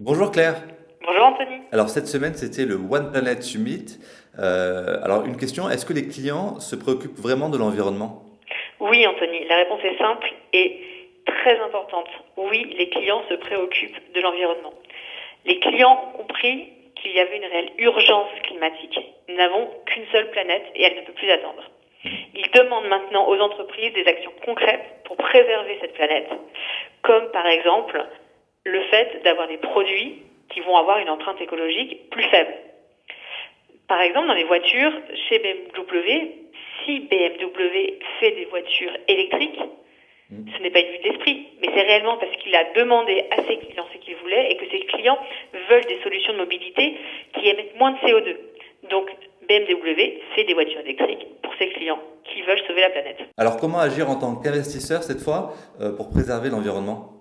Bonjour Claire. Bonjour Anthony. Alors cette semaine c'était le One Planet Summit. Euh, alors une question, est-ce que les clients se préoccupent vraiment de l'environnement? Oui Anthony, la réponse est simple et très importante. Oui, les clients se préoccupent de l'environnement. Les clients ont compris qu'il y avait une réelle urgence climatique. Nous n'avons qu'une seule planète et elle ne peut plus attendre. Ils demandent maintenant aux entreprises des actions concrètes pour préserver cette planète, comme par exemple le fait d'avoir des produits qui vont avoir une empreinte écologique plus faible. Par exemple, dans les voitures, chez BMW, si BMW fait des voitures électriques, mm. ce n'est pas une vue d'esprit, mais c'est réellement parce qu'il a demandé à ses clients ce qu'il voulait et que ses clients veulent des solutions de mobilité qui émettent moins de CO2. Donc, BMW fait des voitures électriques pour ses clients qui veulent sauver la planète. Alors, comment agir en tant qu'investisseur cette fois euh, pour préserver l'environnement?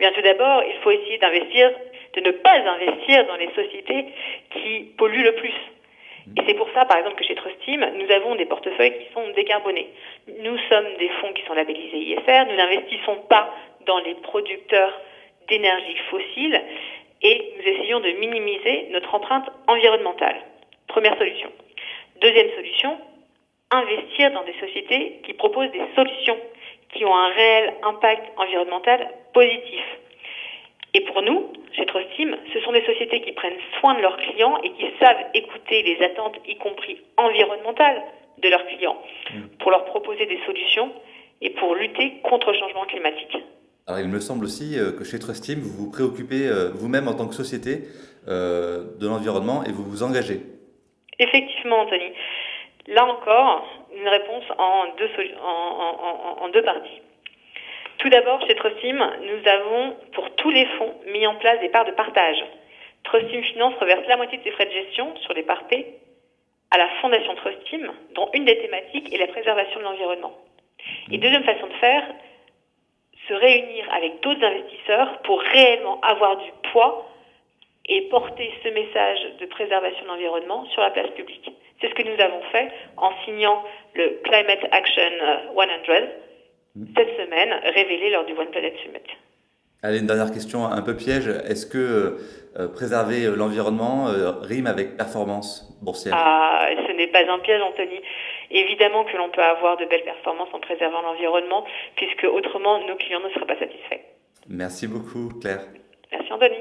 Bien, tout d'abord, il faut essayer d'investir, de ne pas investir dans les sociétés qui polluent le plus. Et c'est pour ça, par exemple, que chez Trustim, nous avons des portefeuilles qui sont décarbonés. Nous sommes des fonds qui sont labellisés ISR. Nous n'investissons pas dans les producteurs d'énergie fossile et nous essayons de minimiser notre empreinte environnementale. Première solution. Deuxième solution, investir dans des sociétés qui proposent des solutions qui ont un réel impact environnemental positif. Et pour nous, chez Trustim, ce sont des sociétés qui prennent soin de leurs clients et qui savent écouter les attentes, y compris environnementales, de leurs clients, mm. pour leur proposer des solutions et pour lutter contre le changement climatique. Alors, il me semble aussi euh, que chez Trustim, vous vous préoccupez euh, vous-même en tant que société euh, de l'environnement et vous vous engagez. Effectivement, Anthony. Là encore, une réponse en deux, en, en, deux parties. Tout d'abord, chez Trustim, nous avons, pour tous les fonds, mis en place des parts de partage. Trustim Finance reverse la moitié de ses frais de gestion sur les parts P à la Fondation Trustim, dont une des thématiques est la préservation de l'environnement. Et deuxième façon de faire, se réunir avec d'autres investisseurs pour réellement avoir du poids et porter ce message de préservation de l'environnement sur la place publique. Nous avons fait en signant le Climate Action 100 mm. cette semaine, révélé lors du One Planet Summit. Allez, une dernière question un peu piège. Est-ce que euh, préserver l'environnement euh, rime avec performance boursière? Ah, ce n'est pas un piège, Anthony. Évidemment que l'on peut avoir de belles performances en préservant l'environnement, puisque autrement nos clients ne seraient pas satisfaits. Merci beaucoup, Claire. Merci, Anthony.